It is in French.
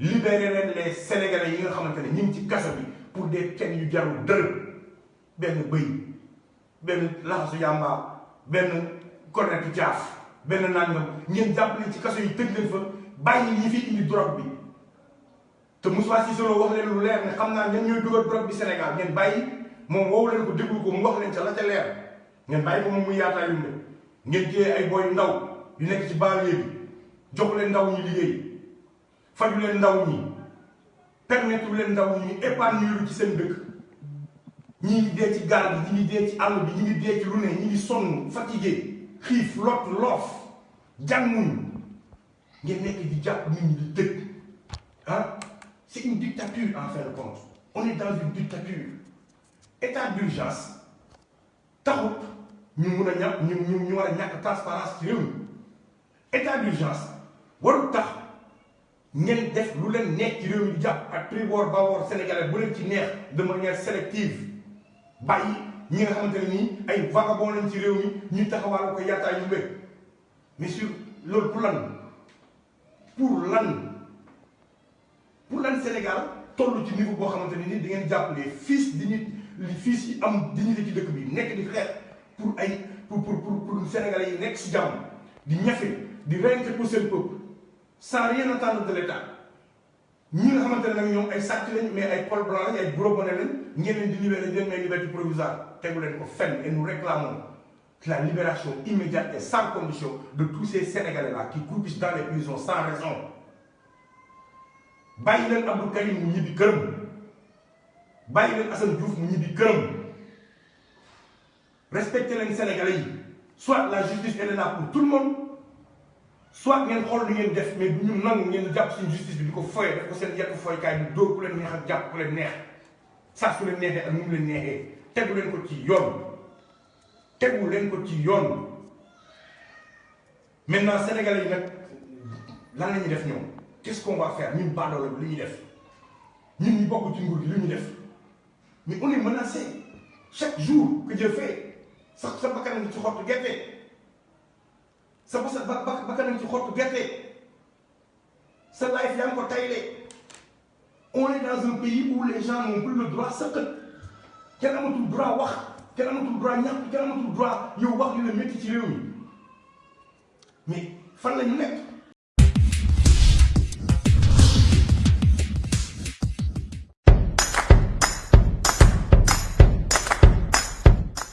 libérer les sénégalais yi nga xamante ñu ngi ci kaso bi pour des peines yu jarul dërëm benn bëy benn laxasu yàmba benn cornetu caaf benn nangam. Ngeen jàpp leen ci kaso yi tëj leen fa bàyyi ñi fi indi drogue bi. Te Moussa Cissé Lo wax leen lu leer ne xam naa ñen ñooy dugal drogue bi Sénégal. Ngeen bàyyi moom woowu leen ko déglu ko mu wax leen ca la ca leer. Ngeen bàyyi ko moom muy yaataa yumbe ngeen jiyee ay boy ndaw yu nekk ci banlieue bi jox leen ndaw ñi liggéey faju leen ndaw ñi permettre leen ndaw ñi épanouir ci seen dëkk. Ñi ngi dee ci gaal bi ñi ngi dee ci fatigué lot ah c'est une dictature en fin de compte. On est dans une dictature. État d'urgence taxut ñu mun état d'urgence ngeen def lu leen neex ci réew mi di jàpp ak sénégalais bu leen ci neex de manière sélective. Bàyyi ñi nga xamante ne nii ay vagabond lañ ci réew mi ñu taxawal ko yu mais sur loolu pour lan? Pour lan? Pour Sénégal toll ci niveau boo xamante ne les fils di fils yi am ci nekk pour pour pour pour sénégalais yi nekk si jàmm di ñafe di pour sans rien attendre de l'État. Ñi nga xamante ne nag ñoom ay sàcc lañ mais ay col blanc lañ ay bonnet lañ ngeen leen di may liberté provisoire tegu leen ko et nous réclamons la libération immédiate et sans condition de tous ces sénégalais là qui croupissent dans les prisons sans raison. Bàyyi leen Abdou Karim mu ñibbi këram. Bàyyi leen Assane Diouf mu ñibbi këram. Respecté leen sénégalais soit la justice elle est là pour tout le monde soit ngeen xool lu def mais justice bi di ko ko seen leen neex ak leen neex. Su leen ak mu leen leen ko ci yoon. Leen ko ci maintenant sénégalais qu'est-ce qu'on va faire? Ñun baadoolo bi li ñuy def. Ñun ñu bokk ci nguur mais on est menacé. Chaque jour que Dieu fait sa sa bakkan ci xottu sa ci xottu gerte sa life yaa ngi ko on est dans un pays où les gens n'ont plus le droit sëqat kenn amatul droit wax kenn amatul droit ñàkk kenn amatul droit yow wax li la métti ci réew mi mais fan la ñu nekk